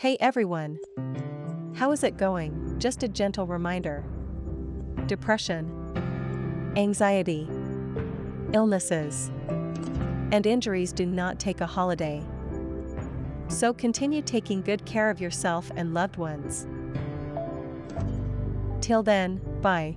Hey everyone! How is it going? Just a gentle reminder. Depression, anxiety, illnesses, and injuries do not take a holiday. So continue taking good care of yourself and loved ones. Till then, bye.